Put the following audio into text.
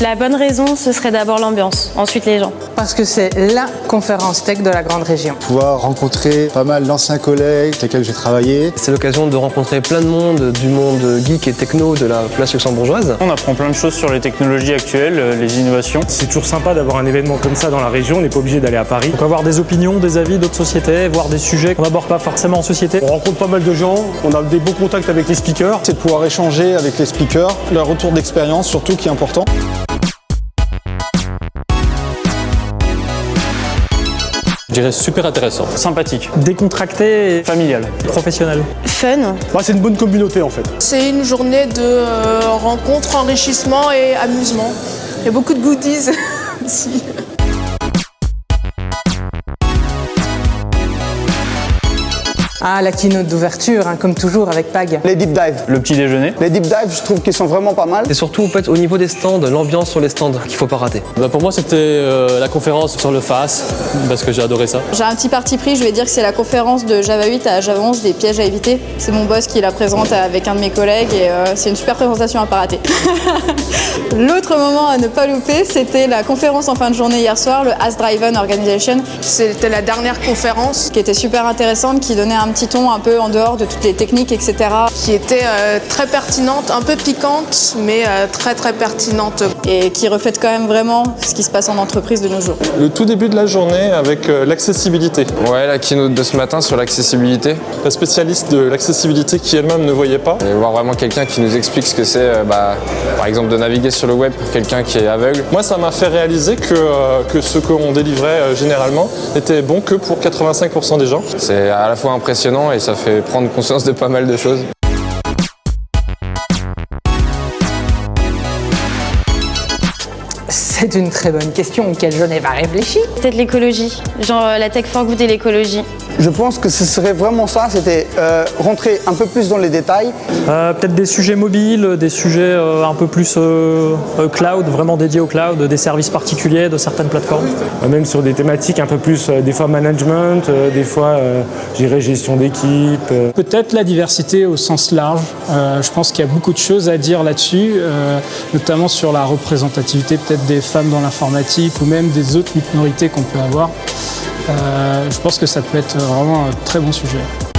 La bonne raison, ce serait d'abord l'ambiance, ensuite les gens. Parce que c'est LA conférence tech de la grande région. Pouvoir rencontrer pas mal d'anciens collègues avec lesquels j'ai travaillé. C'est l'occasion de rencontrer plein de monde, du monde geek et techno de la place luxembourgeoise. On apprend plein de choses sur les technologies actuelles, les innovations. C'est toujours sympa d'avoir un événement comme ça dans la région, on n'est pas obligé d'aller à Paris. Donc avoir des opinions, des avis d'autres sociétés, voir des sujets qu'on n'aborde pas forcément en société. On rencontre pas mal de gens, on a des beaux contacts avec les speakers. C'est de pouvoir échanger avec les speakers, leur retour d'expérience surtout qui est important. Je dirais super intéressant. Sympathique. Décontracté et Familial. professionnel. Fun. Bah, c'est une bonne communauté en fait. C'est une journée de euh, rencontres, enrichissement et amusement. Il y a beaucoup de goodies aussi. Ah, la keynote d'ouverture, hein, comme toujours avec PAG. Les deep dives. Le petit déjeuner. Les deep dives, je trouve qu'ils sont vraiment pas mal. Et surtout, en fait, au niveau des stands, l'ambiance sur les stands qu'il faut pas rater. Bah, pour moi, c'était euh, la conférence sur le FAS, parce que j'ai adoré ça. J'ai un petit parti pris, je vais dire que c'est la conférence de Java 8 à Java 11 des pièges à éviter. C'est mon boss qui la présente avec un de mes collègues et euh, c'est une super présentation à pas rater. L'autre moment à ne pas louper, c'était la conférence en fin de journée hier soir, le As Driven Organization, C'était la dernière conférence qui était super intéressante, qui donnait un petit ton un peu en dehors de toutes les techniques, etc. qui était euh, très pertinente, un peu piquante, mais euh, très très pertinente. Et qui reflète quand même vraiment ce qui se passe en entreprise de nos jours. Le tout début de la journée avec euh, l'accessibilité. Ouais, la keynote de ce matin sur l'accessibilité. La spécialiste de l'accessibilité qui elle-même ne voyait pas. Et voir vraiment quelqu'un qui nous explique ce que c'est, euh, bah, par exemple, de naviguer sur le web pour quelqu'un qui est aveugle. Moi, ça m'a fait réaliser que, euh, que ce qu'on délivrait euh, généralement n'était bon que pour 85% des gens. C'est à la fois impressionnant et ça fait prendre conscience de pas mal de choses. C'est une très bonne question auquel je n'ai pas réfléchi. Peut-être l'écologie, genre euh, la tech for good et l'écologie. Je pense que ce serait vraiment ça, c'était euh, rentrer un peu plus dans les détails. Euh, Peut-être des sujets mobiles, des sujets euh, un peu plus euh, euh, cloud, vraiment dédiés au cloud, des services particuliers de certaines plateformes. Même sur des thématiques un peu plus, euh, des fois management, euh, des fois, euh, je dirais, gestion d'équipe. euh. Peut-être la diversité au sens large. Euh, je pense qu'il y a beaucoup de choses à dire là-dessus, euh, notamment sur la représentativité peut-être des femmes dans l'informatique ou même des autres minorités qu'on peut avoir. Euh, je pense que ça peut être vraiment un très bon sujet.